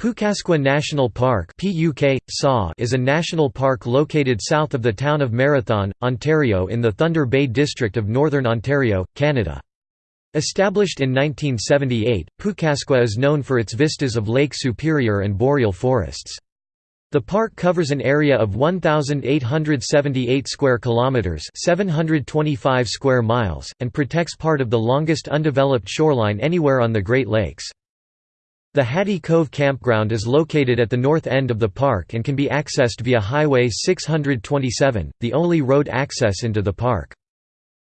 Pukaskwa National Park is a national park located south of the town of Marathon, Ontario in the Thunder Bay district of Northern Ontario, Canada. Established in 1978, Pukaskwa is known for its vistas of Lake Superior and boreal forests. The park covers an area of 1878 square kilometers, 725 square miles, and protects part of the longest undeveloped shoreline anywhere on the Great Lakes. The Hattie Cove Campground is located at the north end of the park and can be accessed via Highway 627, the only road access into the park.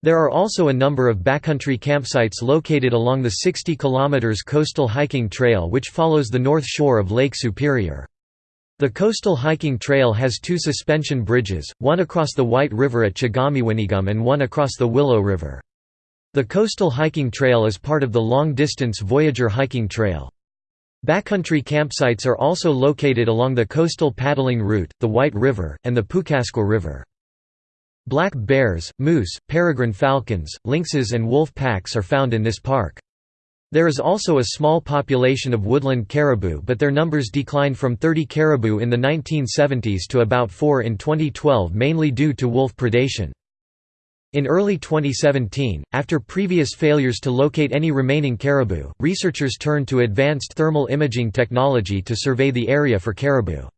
There are also a number of backcountry campsites located along the 60 km coastal hiking trail which follows the north shore of Lake Superior. The coastal hiking trail has two suspension bridges, one across the White River at Chagamiwanigum and one across the Willow River. The coastal hiking trail is part of the long-distance Voyageur hiking trail. Backcountry campsites are also located along the coastal paddling route, the White River, and the Pukaskwa River. Black bears, moose, peregrine falcons, lynxes and wolf packs are found in this park. There is also a small population of woodland caribou but their numbers declined from 30 caribou in the 1970s to about 4 in 2012 mainly due to wolf predation. In early 2017, after previous failures to locate any remaining caribou, researchers turned to advanced thermal imaging technology to survey the area for caribou.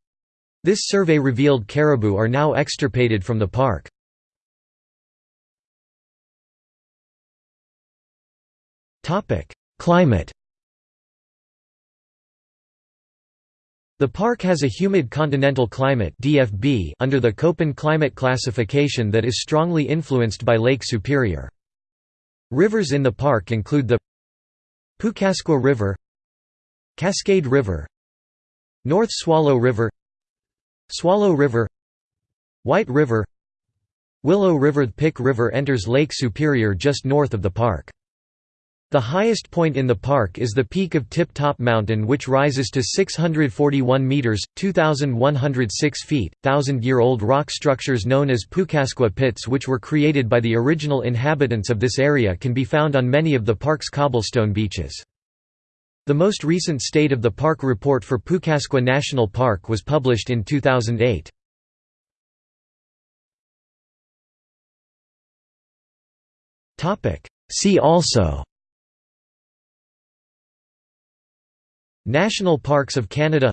This survey revealed caribou are now extirpated from the park. Climate The park has a humid continental climate DFB under the Köppen climate classification that is strongly influenced by Lake Superior. Rivers in the park include the Pukaskwa River Cascade River North Swallow River Swallow River White River Willow River The Pic River enters Lake Superior just north of the park. The highest point in the park is the peak of Tip Top Mountain which rises to 641 metres, 2,106 feet. Thousand-year-old rock structures known as Pukaskwa pits which were created by the original inhabitants of this area can be found on many of the park's cobblestone beaches. The most recent State of the Park report for Pukaskwa National Park was published in 2008. See also National Parks of Canada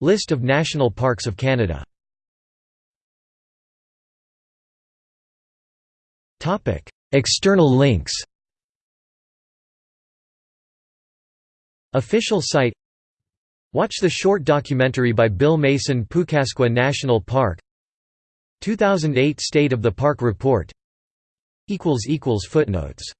List of National Parks of Canada External links Official site Watch the short documentary by Bill Mason Pukaskwa National Park. 2008 State of the Park Report. Footnotes